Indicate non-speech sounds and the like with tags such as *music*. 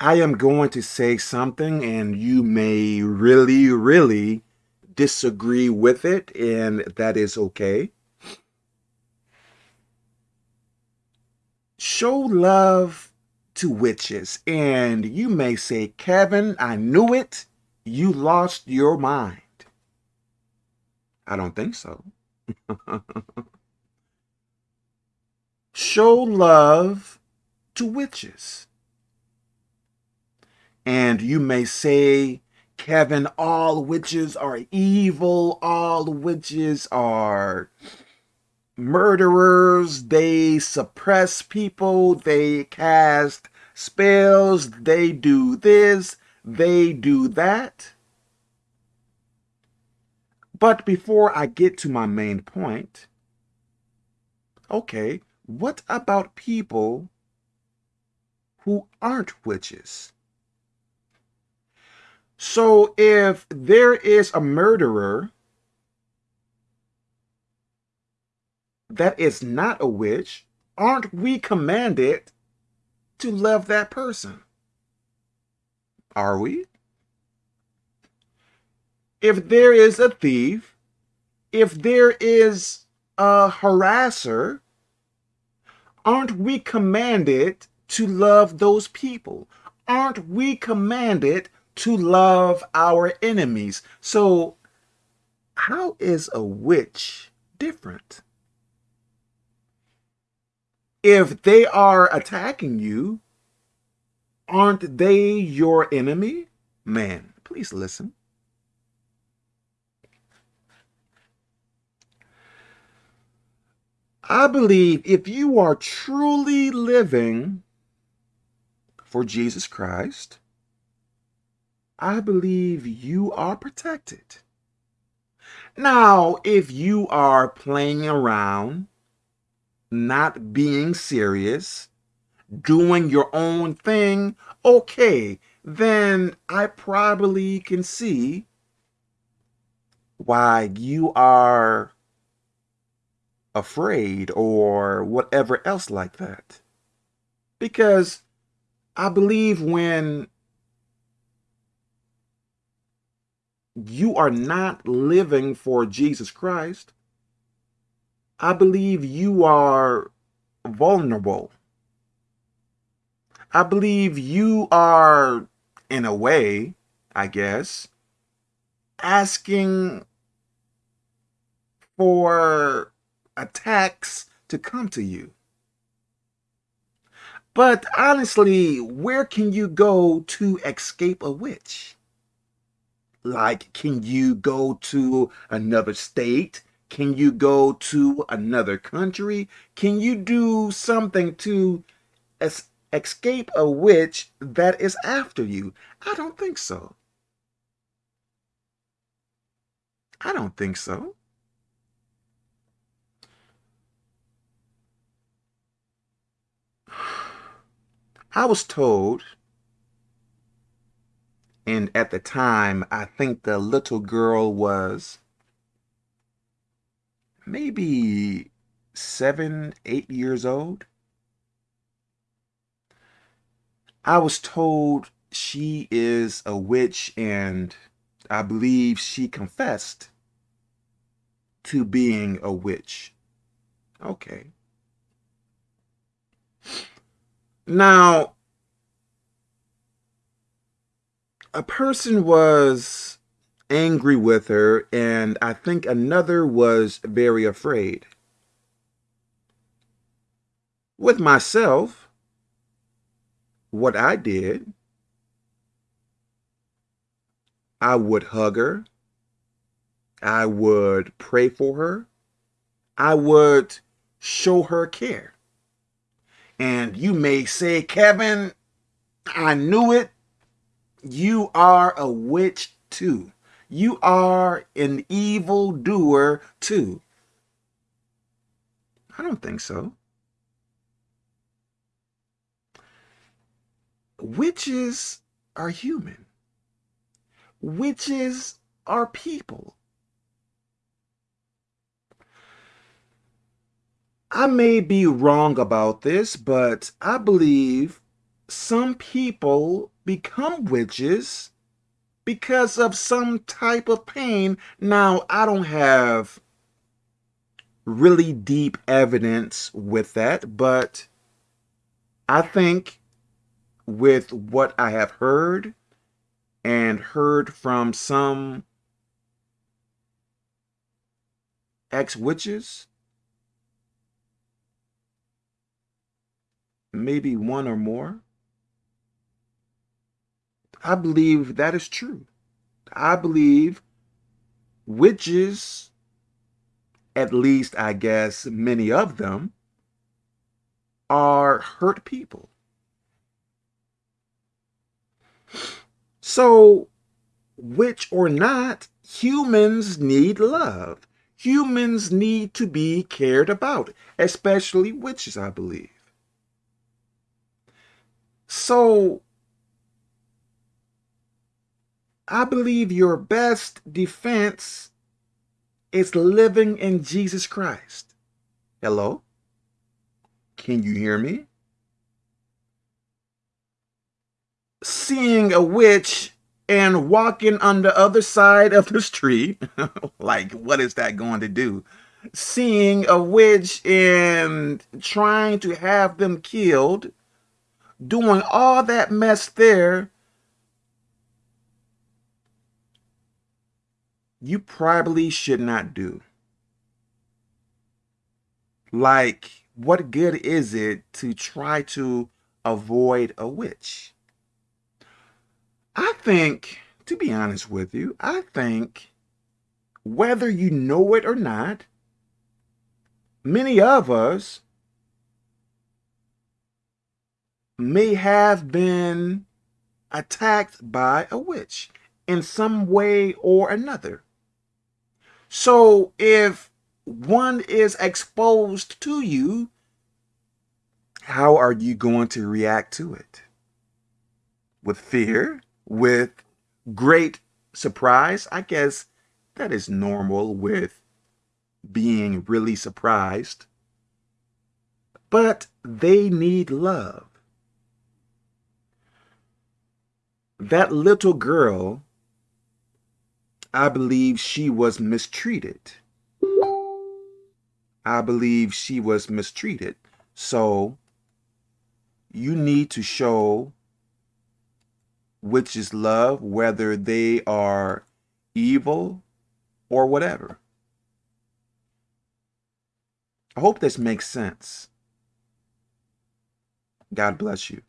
I am going to say something and you may really, really disagree with it, and that is okay. Show love to witches, and you may say, Kevin, I knew it. You lost your mind. I don't think so. *laughs* Show love to witches. And you may say, Kevin, all witches are evil, all witches are murderers, they suppress people, they cast spells, they do this, they do that. But before I get to my main point, okay, what about people who aren't witches? So if there is a murderer that is not a witch, aren't we commanded to love that person? Are we? If there is a thief, if there is a harasser, aren't we commanded to love those people? Aren't we commanded to love our enemies. So how is a witch different? If they are attacking you, aren't they your enemy? Man, please listen. I believe if you are truly living for Jesus Christ, I believe you are protected. Now, if you are playing around, not being serious, doing your own thing, okay, then I probably can see why you are afraid or whatever else like that. Because I believe when you are not living for Jesus Christ, I believe you are vulnerable. I believe you are, in a way, I guess, asking for attacks to come to you. But honestly, where can you go to escape a witch? Like, can you go to another state? Can you go to another country? Can you do something to es escape a witch that is after you? I don't think so. I don't think so. *sighs* I was told and at the time, I think the little girl was maybe seven, eight years old. I was told she is a witch and I believe she confessed to being a witch. Okay. Now, a person was angry with her, and I think another was very afraid. With myself, what I did, I would hug her. I would pray for her. I would show her care. And you may say, Kevin, I knew it you are a witch too. You are an evil doer too. I don't think so. Witches are human. Witches are people. I may be wrong about this, but I believe some people become witches because of some type of pain. Now, I don't have really deep evidence with that, but I think with what I have heard and heard from some ex-witches, maybe one or more, I believe that is true. I believe witches, at least I guess many of them, are hurt people. So, witch or not, humans need love. Humans need to be cared about, especially witches, I believe. So, I believe your best defense is living in Jesus Christ. Hello? Can you hear me? Seeing a witch and walking on the other side of the street, *laughs* like what is that going to do? Seeing a witch and trying to have them killed, doing all that mess there, you probably should not do. Like, what good is it to try to avoid a witch? I think, to be honest with you, I think whether you know it or not, many of us may have been attacked by a witch in some way or another. So if one is exposed to you, how are you going to react to it? With fear? With great surprise? I guess that is normal with being really surprised. But they need love. That little girl I believe she was mistreated. I believe she was mistreated. So you need to show which is love, whether they are evil or whatever. I hope this makes sense. God bless you.